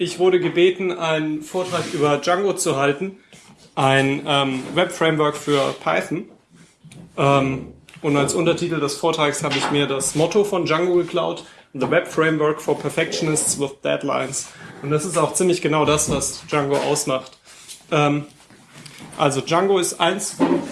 ich wurde gebeten, einen Vortrag über Django zu halten, ein ähm, Web-Framework für Python. Ähm, und als Untertitel des Vortrags habe ich mir das Motto von Django geklaut, The Web Framework for Perfectionists with Deadlines. Und das ist auch ziemlich genau das, was Django ausmacht. Ähm, also Django ist eins von,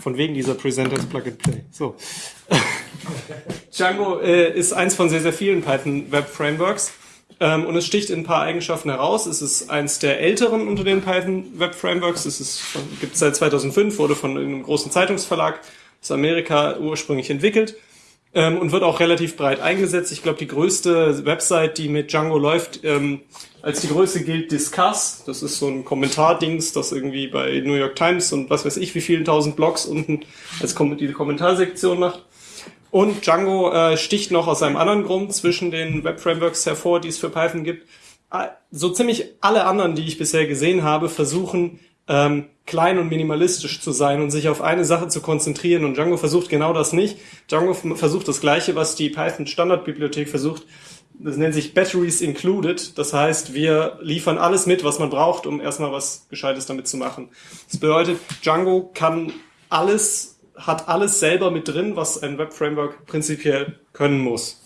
von wegen dieser Presenters Plug and Play. So. Django äh, ist eins von sehr, sehr vielen Python Web Frameworks. Ähm, und es sticht in ein paar Eigenschaften heraus. Es ist eins der älteren unter den Python Web Frameworks. Es gibt seit 2005, wurde von einem großen Zeitungsverlag aus Amerika ursprünglich entwickelt ähm, und wird auch relativ breit eingesetzt. Ich glaube, die größte Website, die mit Django läuft, ähm, als die größte gilt Discuss. Das ist so ein Kommentardings, das irgendwie bei New York Times und was weiß ich wie vielen tausend Blogs unten als Kom die Kommentarsektion macht. Und Django äh, sticht noch aus einem anderen Grund zwischen den Web-Frameworks hervor, die es für Python gibt. Ah, so ziemlich alle anderen, die ich bisher gesehen habe, versuchen ähm, klein und minimalistisch zu sein und sich auf eine Sache zu konzentrieren. Und Django versucht genau das nicht. Django versucht das Gleiche, was die Python Standardbibliothek versucht. Das nennt sich Batteries Included. Das heißt, wir liefern alles mit, was man braucht, um erstmal was Gescheites damit zu machen. Das bedeutet, Django kann alles, hat alles selber mit drin, was ein Web-Framework prinzipiell können muss.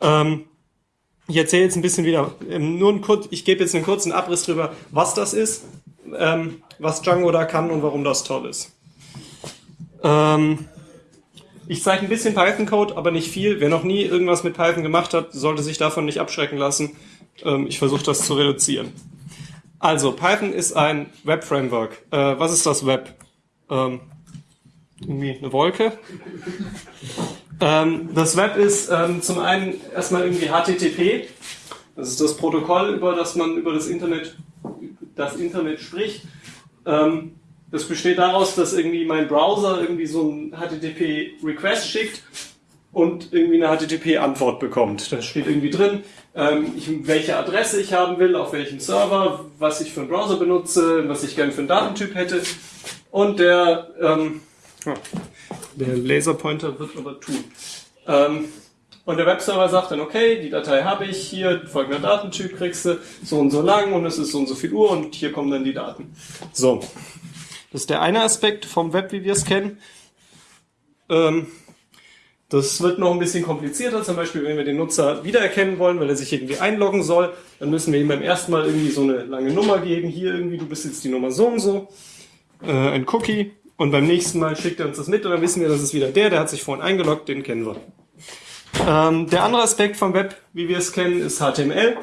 Ähm, ich erzähle jetzt ein bisschen wieder, ähm, nur ein kurz, ich gebe jetzt einen kurzen Abriss drüber, was das ist ähm, was Django da kann und warum das toll ist. Ähm, ich zeige ein bisschen Python-Code, aber nicht viel. Wer noch nie irgendwas mit Python gemacht hat, sollte sich davon nicht abschrecken lassen. Ähm, ich versuche das zu reduzieren. Also, Python ist ein Web-Framework. Äh, was ist das Web? Ähm, irgendwie eine Wolke. Ähm, das Web ist ähm, zum einen erstmal irgendwie HTTP. Das ist das Protokoll, über das man über das Internet das Internet spricht. Ähm, das besteht daraus, dass irgendwie mein Browser irgendwie so ein HTTP-Request schickt und irgendwie eine HTTP-Antwort bekommt. Da steht irgendwie drin, ähm, ich, welche Adresse ich haben will, auf welchem Server, was ich für einen Browser benutze, was ich gerne für einen Datentyp hätte. Und der, ähm, der Laserpointer wird aber tun. Ähm, und der Webserver sagt dann, okay, die Datei habe ich, hier folgender Datentyp kriegst du, so und so lang und es ist so und so viel Uhr und hier kommen dann die Daten. So. Das ist der eine Aspekt vom Web, wie wir es kennen. Ähm, das wird noch ein bisschen komplizierter, zum Beispiel, wenn wir den Nutzer wiedererkennen wollen, weil er sich irgendwie einloggen soll, dann müssen wir ihm beim ersten Mal irgendwie so eine lange Nummer geben, hier irgendwie, du bist jetzt die Nummer so und so, äh, ein Cookie, und beim nächsten Mal schickt er uns das mit und dann wissen wir, das ist wieder der, der hat sich vorhin eingeloggt, den kennen wir. Ähm, der andere Aspekt vom Web, wie wir es kennen, ist HTML.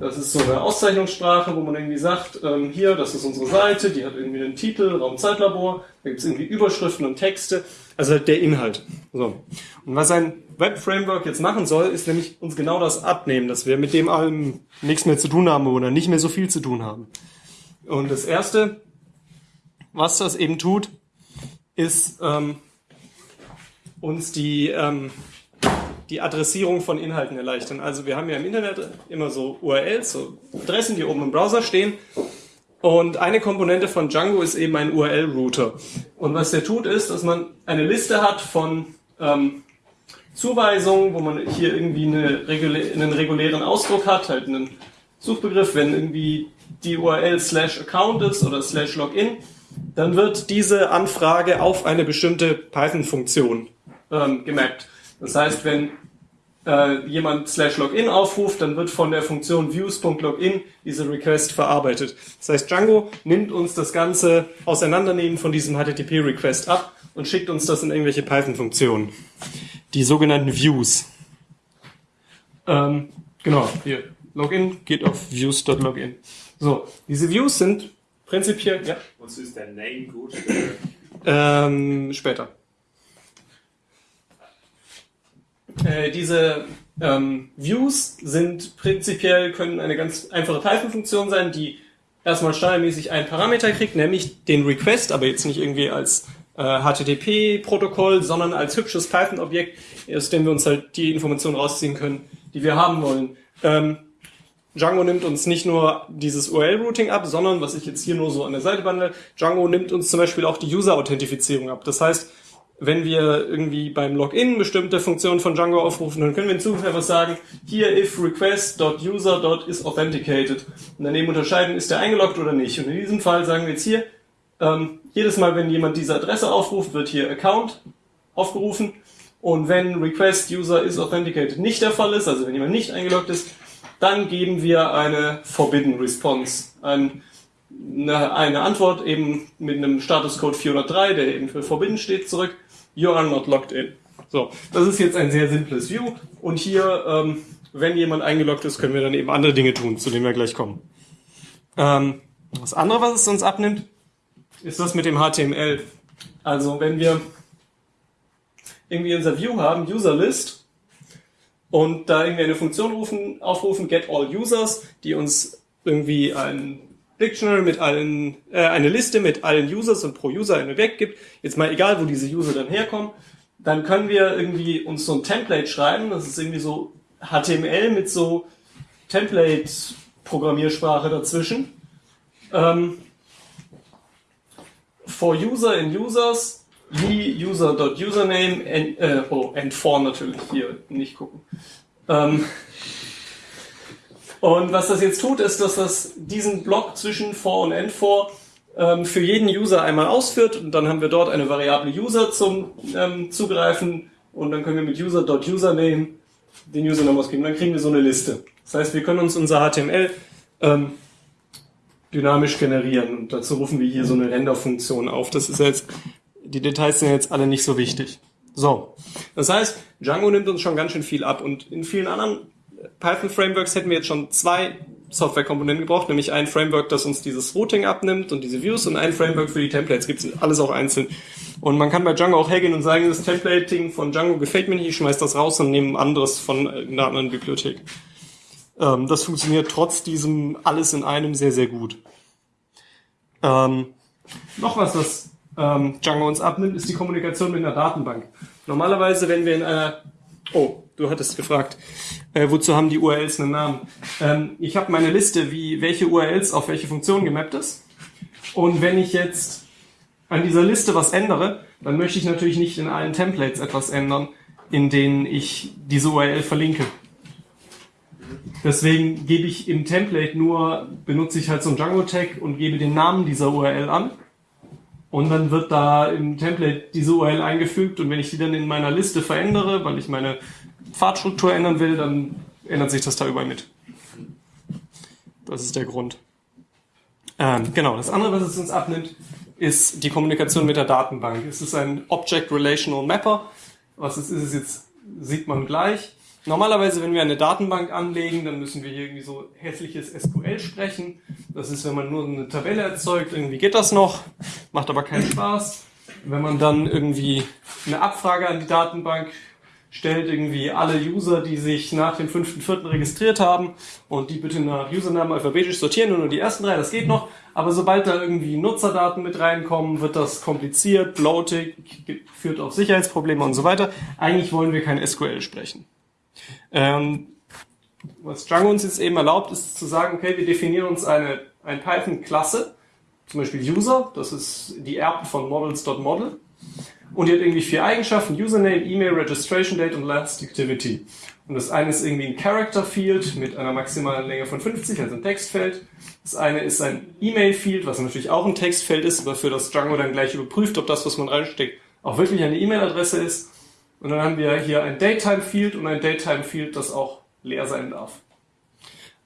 Das ist so eine Auszeichnungssprache, wo man irgendwie sagt, ähm, hier, das ist unsere Seite, die hat irgendwie einen Titel, Raumzeitlabor, da gibt es irgendwie Überschriften und Texte, also der Inhalt. So. Und was ein Web-Framework jetzt machen soll, ist nämlich uns genau das abnehmen, dass wir mit dem allem nichts mehr zu tun haben oder nicht mehr so viel zu tun haben. Und das Erste, was das eben tut, ist ähm, uns die ähm, die Adressierung von Inhalten erleichtern. Also wir haben ja im Internet immer so URLs, so Adressen, die oben im Browser stehen. Und eine Komponente von Django ist eben ein URL-Router. Und was der tut, ist, dass man eine Liste hat von ähm, Zuweisungen, wo man hier irgendwie eine regulä einen regulären Ausdruck hat, halt einen Suchbegriff, wenn irgendwie die URL slash Account ist oder slash Login, dann wird diese Anfrage auf eine bestimmte Python-Funktion ähm, gemappt. Das heißt, wenn äh, jemand slash login aufruft, dann wird von der Funktion views.login diese Request verarbeitet. Das heißt, Django nimmt uns das ganze Auseinandernehmen von diesem HTTP-Request ab und schickt uns das in irgendwelche Python-Funktionen. Die sogenannten Views. Ähm, genau, hier. Login geht auf views.login. So, diese Views sind prinzipiell, ja. Was ist der Name gut? Ähm, später. Äh, diese ähm, Views sind prinzipiell, können eine ganz einfache Python-Funktion sein, die erstmal standardmäßig einen Parameter kriegt, nämlich den Request, aber jetzt nicht irgendwie als äh, HTTP-Protokoll, sondern als hübsches Python-Objekt, aus dem wir uns halt die Informationen rausziehen können, die wir haben wollen. Ähm, Django nimmt uns nicht nur dieses URL-Routing ab, sondern, was ich jetzt hier nur so an der Seite wandle, Django nimmt uns zum Beispiel auch die User-Authentifizierung ab. Das heißt, wenn wir irgendwie beim Login bestimmte Funktionen von Django aufrufen, dann können wir in Zukunft einfach sagen, hier if request.user.is authenticated. Und daneben unterscheiden, ist der eingeloggt oder nicht. Und in diesem Fall sagen wir jetzt hier, ähm, jedes Mal, wenn jemand diese Adresse aufruft, wird hier Account aufgerufen. Und wenn request user is authenticated nicht der Fall ist, also wenn jemand nicht eingeloggt ist, dann geben wir eine forbidden response. Ein, eine, eine Antwort eben mit einem Statuscode 403, der eben für forbidden steht, zurück you are not logged in. So, das ist jetzt ein sehr simples View. Und hier, ähm, wenn jemand eingeloggt ist, können wir dann eben andere Dinge tun, zu denen wir gleich kommen. Ähm, das andere, was es uns abnimmt, ist das mit dem HTML. Also, wenn wir irgendwie unser View haben, Userlist, und da irgendwie eine Funktion rufen, aufrufen, get all users, die uns irgendwie ein Dictionary mit allen, äh, eine Liste mit allen Users und pro User eine weggibt, jetzt mal egal, wo diese User dann herkommen, dann können wir irgendwie uns so ein Template schreiben, das ist irgendwie so HTML mit so Template-Programmiersprache dazwischen. Ähm, for User in Users, wie User.username, and, äh, oh, and for natürlich, hier nicht gucken. Ähm, und was das jetzt tut, ist, dass das diesen Block zwischen for und end for ähm, für jeden User einmal ausführt und dann haben wir dort eine Variable User zum ähm, Zugreifen und dann können wir mit user.username den Username ausgeben. Dann kriegen wir so eine Liste. Das heißt, wir können uns unser HTML ähm, dynamisch generieren und dazu rufen wir hier so eine Render-Funktion auf. Das ist jetzt, die Details sind jetzt alle nicht so wichtig. So, das heißt, Django nimmt uns schon ganz schön viel ab und in vielen anderen Python-Frameworks hätten wir jetzt schon zwei Software-Komponenten gebraucht, nämlich ein Framework, das uns dieses Routing abnimmt und diese Views und ein Framework für die Templates. Gibt es alles auch einzeln. Und man kann bei Django auch hergehen und sagen, das Templating von Django gefällt mir nicht, ich schmeiß das raus und nehme ein anderes von einer anderen Bibliothek. Ähm, das funktioniert trotz diesem alles in einem sehr, sehr gut. Ähm, noch was, was ähm, Django uns abnimmt, ist die Kommunikation mit einer Datenbank. Normalerweise, wenn wir in einer Oh, du hattest gefragt, äh, wozu haben die URLs einen Namen? Ähm, ich habe meine Liste, wie welche URLs auf welche Funktion gemappt ist. Und wenn ich jetzt an dieser Liste was ändere, dann möchte ich natürlich nicht in allen Templates etwas ändern, in denen ich diese URL verlinke. Deswegen gebe ich im Template nur, benutze ich halt so ein Django-Tag und gebe den Namen dieser URL an. Und dann wird da im Template diese URL eingefügt und wenn ich die dann in meiner Liste verändere, weil ich meine Pfadstruktur ändern will, dann ändert sich das da überall mit. Das ist der Grund. Ähm, genau, das andere, was es uns abnimmt, ist die Kommunikation mit der Datenbank. Es ist ein Object Relational Mapper. Was es ist, ist jetzt, sieht man gleich. Normalerweise, wenn wir eine Datenbank anlegen, dann müssen wir hier irgendwie so hässliches SQL sprechen. Das ist, wenn man nur eine Tabelle erzeugt, irgendwie geht das noch, macht aber keinen Spaß. Wenn man dann irgendwie eine Abfrage an die Datenbank stellt, irgendwie alle User, die sich nach dem 5.4. registriert haben und die bitte nach Usernamen alphabetisch sortieren und nur die ersten drei, das geht noch. Aber sobald da irgendwie Nutzerdaten mit reinkommen, wird das kompliziert, bloatig, führt auf Sicherheitsprobleme und so weiter. Eigentlich wollen wir kein SQL sprechen. Ähm, was Django uns jetzt eben erlaubt, ist zu sagen, okay, wir definieren uns eine ein Python-Klasse, zum Beispiel User, das ist die Erben von models.model. Und die hat irgendwie vier Eigenschaften, Username, E-Mail, Registration Date und Last Activity. Und das eine ist irgendwie ein Character Field mit einer maximalen Länge von 50, also ein Textfeld. Das eine ist ein E-Mail Field, was natürlich auch ein Textfeld ist, aber für das Django dann gleich überprüft, ob das, was man reinsteckt, auch wirklich eine E-Mail-Adresse ist. Und dann haben wir hier ein Datetime Field und ein Datetime Field, das auch leer sein darf.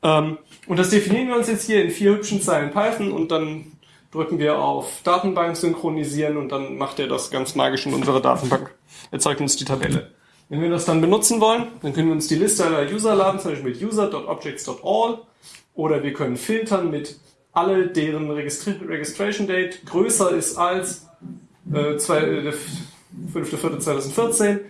Ähm, und das definieren wir uns jetzt hier in vier hübschen Zeilen Python und dann drücken wir auf Datenbank synchronisieren und dann macht er das ganz magisch in unserer Datenbank. Erzeugt uns die Tabelle. Wenn wir das dann benutzen wollen, dann können wir uns die Liste aller User laden, zum Beispiel mit user.objects.all oder wir können filtern mit alle, deren Registration Date größer ist als äh, zwei, äh, 5.4.2014,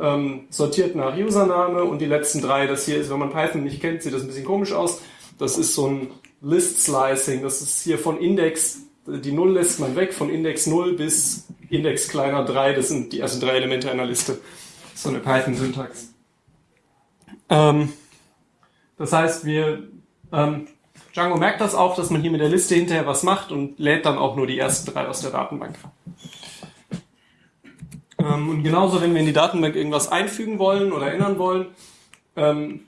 ähm, sortiert nach Username und die letzten drei, das hier ist, wenn man Python nicht kennt, sieht das ein bisschen komisch aus. Das ist so ein List Slicing, das ist hier von Index, die Null lässt man weg, von Index 0 bis Index kleiner 3, das sind die ersten drei Elemente einer Liste. So eine Python-Syntax. Ähm, das heißt, wir, ähm, Django merkt das auch, dass man hier mit der Liste hinterher was macht und lädt dann auch nur die ersten drei aus der Datenbank. Ähm, und genauso, wenn wir in die Datenbank irgendwas einfügen wollen oder ändern wollen, ähm,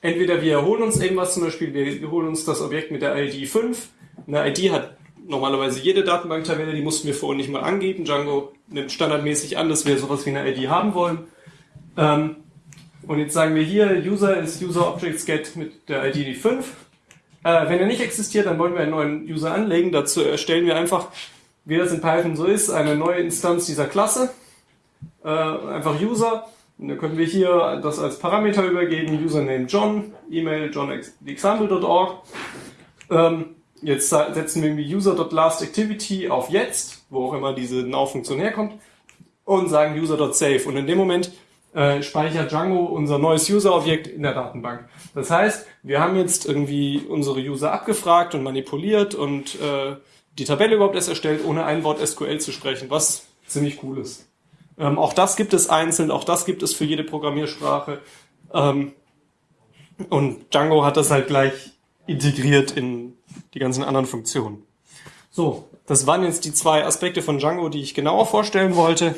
entweder wir holen uns irgendwas, zum Beispiel wir holen uns das Objekt mit der ID 5. Eine ID hat normalerweise jede Datenbanktabelle, die mussten wir vorhin nicht mal angeben. Django nimmt standardmäßig an, dass wir sowas wie eine ID haben wollen. Ähm, und jetzt sagen wir hier, User ist User Objects Get mit der ID 5. Äh, wenn er nicht existiert, dann wollen wir einen neuen User anlegen. Dazu erstellen wir einfach, wie das in Python so ist, eine neue Instanz dieser Klasse. Äh, einfach User. Und dann können wir hier das als Parameter übergeben, Username John, E-Mail johnexample.org. Ähm, jetzt setzen wir irgendwie user.lastActivity auf jetzt, wo auch immer diese Now-Funktion herkommt, und sagen user.save. Und in dem Moment äh, speichert Django unser neues User-Objekt in der Datenbank. Das heißt, wir haben jetzt irgendwie unsere User abgefragt und manipuliert und äh, die Tabelle überhaupt erst erstellt, ohne ein Wort SQL zu sprechen, was ziemlich cool ist. Ähm, auch das gibt es einzeln, auch das gibt es für jede Programmiersprache. Ähm, und Django hat das halt gleich integriert in die ganzen anderen Funktionen. So, das waren jetzt die zwei Aspekte von Django, die ich genauer vorstellen wollte.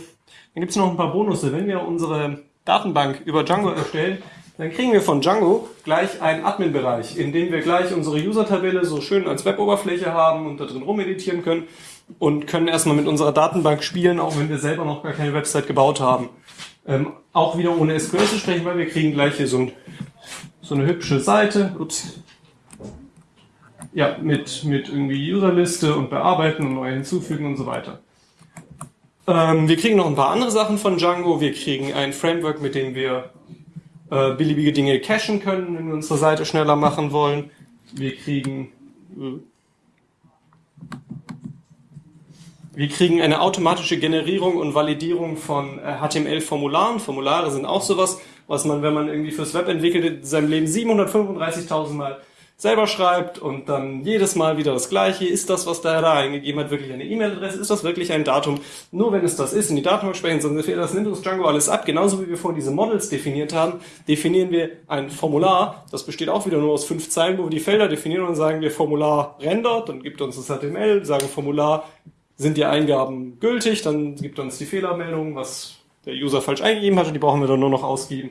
Dann gibt es noch ein paar Bonusse. Wenn wir unsere Datenbank über Django erstellen, dann kriegen wir von Django gleich einen Admin-Bereich, in dem wir gleich unsere User-Tabelle so schön als Web-Oberfläche haben und da drin rumeditieren können und können erstmal mit unserer Datenbank spielen, auch wenn wir selber noch gar keine Website gebaut haben. Ähm, auch wieder ohne SQL zu sprechen, weil wir kriegen gleich hier so, ein, so eine hübsche Seite. Ups. Ja, mit, mit irgendwie Userliste und bearbeiten und neu hinzufügen und so weiter. Ähm, wir kriegen noch ein paar andere Sachen von Django. Wir kriegen ein Framework, mit dem wir äh, beliebige Dinge cachen können, wenn wir unsere Seite schneller machen wollen. Wir kriegen äh, wir kriegen eine automatische Generierung und Validierung von HTML-Formularen. Äh, Formulare sind auch sowas, was man, wenn man irgendwie fürs Web entwickelt, in seinem Leben 735.000 Mal selber schreibt und dann jedes Mal wieder das Gleiche. Ist das, was der da eingegeben hat, wirklich eine E-Mail-Adresse? Ist das wirklich ein Datum? Nur wenn es das ist, in die Datenbank sprechen, sonst das nimmt uns Django alles ab. Genauso wie wir vorhin diese Models definiert haben, definieren wir ein Formular. Das besteht auch wieder nur aus fünf Zeilen, wo wir die Felder definieren und sagen wir Formular rendert, dann gibt uns das HTML, sagen Formular sind die Eingaben gültig, dann gibt uns die Fehlermeldung, was der User falsch eingegeben hat und die brauchen wir dann nur noch ausgeben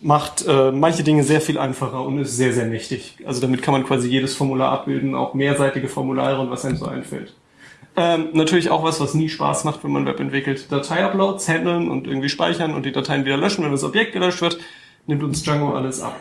macht äh, manche Dinge sehr viel einfacher und ist sehr, sehr mächtig. Also damit kann man quasi jedes Formular abbilden, auch mehrseitige Formulare und was einem so einfällt. Ähm, natürlich auch was, was nie Spaß macht, wenn man Web entwickelt. Datei-Uploads handeln und irgendwie speichern und die Dateien wieder löschen, wenn das Objekt gelöscht wird, nimmt uns Django alles ab.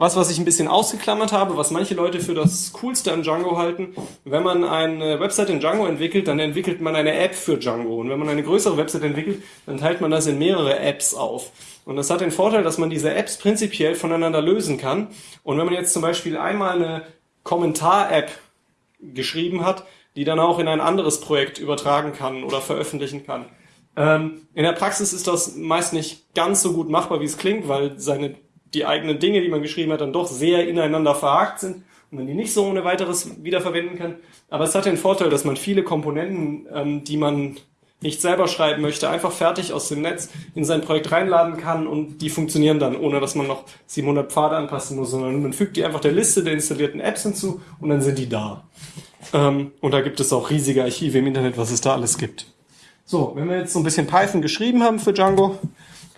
Was, was ich ein bisschen ausgeklammert habe, was manche Leute für das Coolste an Django halten, wenn man eine Website in Django entwickelt, dann entwickelt man eine App für Django. Und wenn man eine größere Website entwickelt, dann teilt man das in mehrere Apps auf. Und das hat den Vorteil, dass man diese Apps prinzipiell voneinander lösen kann. Und wenn man jetzt zum Beispiel einmal eine Kommentar-App geschrieben hat, die dann auch in ein anderes Projekt übertragen kann oder veröffentlichen kann. Ähm, in der Praxis ist das meist nicht ganz so gut machbar, wie es klingt, weil seine die eigenen Dinge, die man geschrieben hat, dann doch sehr ineinander verhakt sind und man die nicht so ohne weiteres wiederverwenden kann. Aber es hat den Vorteil, dass man viele Komponenten, ähm, die man nicht selber schreiben möchte, einfach fertig aus dem Netz in sein Projekt reinladen kann und die funktionieren dann, ohne dass man noch 700 Pfade anpassen muss, sondern man fügt die einfach der Liste der installierten Apps hinzu und dann sind die da. Ähm, und da gibt es auch riesige Archive im Internet, was es da alles gibt. So, wenn wir jetzt so ein bisschen Python geschrieben haben für Django,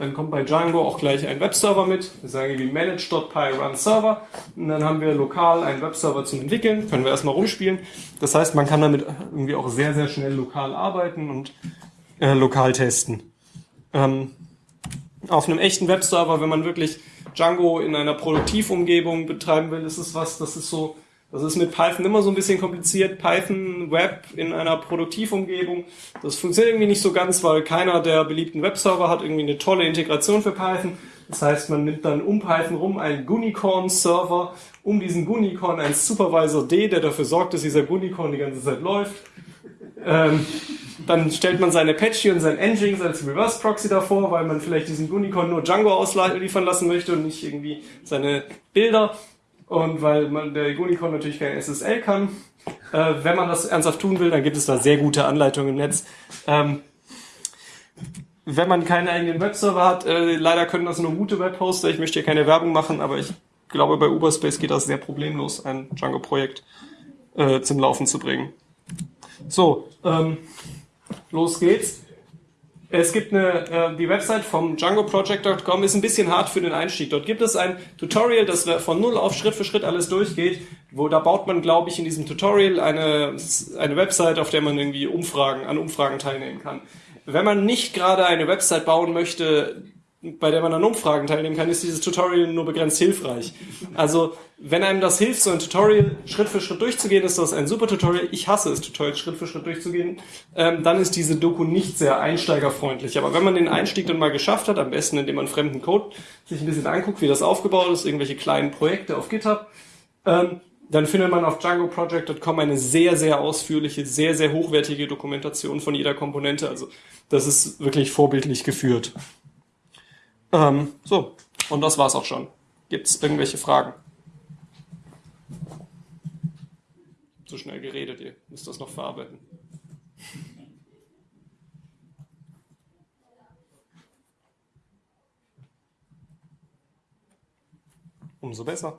dann kommt bei Django auch gleich ein Webserver mit. Wir sagen wie manage.py run server. Und dann haben wir lokal einen Webserver zum Entwickeln. Können wir erstmal rumspielen. Das heißt, man kann damit irgendwie auch sehr, sehr schnell lokal arbeiten und äh, lokal testen. Ähm, auf einem echten Webserver, wenn man wirklich Django in einer Produktivumgebung betreiben will, ist es was, das ist so das ist mit Python immer so ein bisschen kompliziert. Python Web in einer Produktivumgebung. Das funktioniert irgendwie nicht so ganz, weil keiner der beliebten Webserver hat irgendwie eine tolle Integration für Python. Das heißt, man nimmt dann um Python rum einen Gunicorn-Server, um diesen Gunicorn einen Supervisor D, der dafür sorgt, dass dieser Gunicorn die ganze Zeit läuft. Ähm, dann stellt man seine Apache und sein Nginx als Reverse Proxy davor, weil man vielleicht diesen Gunicorn nur Django ausliefern lassen möchte und nicht irgendwie seine Bilder. Und weil man der Unicorn natürlich kein SSL kann, äh, wenn man das ernsthaft tun will, dann gibt es da sehr gute Anleitungen im Netz. Ähm, wenn man keinen eigenen Webserver hat, äh, leider können das nur gute Webhoster. Ich möchte hier keine Werbung machen, aber ich glaube, bei Uberspace geht das sehr problemlos, ein Django-Projekt äh, zum Laufen zu bringen. So, ähm, los geht's. Es gibt eine, äh, die Website vom DjangoProject.com ist ein bisschen hart für den Einstieg. Dort gibt es ein Tutorial, das von null auf Schritt für Schritt alles durchgeht. Wo da baut man, glaube ich, in diesem Tutorial eine eine Website, auf der man irgendwie Umfragen an Umfragen teilnehmen kann. Wenn man nicht gerade eine Website bauen möchte, bei der man an Umfragen teilnehmen kann, ist dieses Tutorial nur begrenzt hilfreich. Also, wenn einem das hilft, so ein Tutorial Schritt für Schritt durchzugehen, ist das ein super Tutorial. Ich hasse es, Tutorials Schritt für Schritt durchzugehen. Ähm, dann ist diese Doku nicht sehr einsteigerfreundlich. Aber wenn man den Einstieg dann mal geschafft hat, am besten indem man fremden Code sich ein bisschen anguckt, wie das aufgebaut ist, irgendwelche kleinen Projekte auf GitHub, ähm, dann findet man auf djangoproject.com eine sehr, sehr ausführliche, sehr, sehr hochwertige Dokumentation von jeder Komponente. Also das ist wirklich vorbildlich geführt. Ähm, so, und das war's auch schon. Gibt es irgendwelche Fragen? Zu schnell geredet, ihr müsst das noch verarbeiten. Umso besser.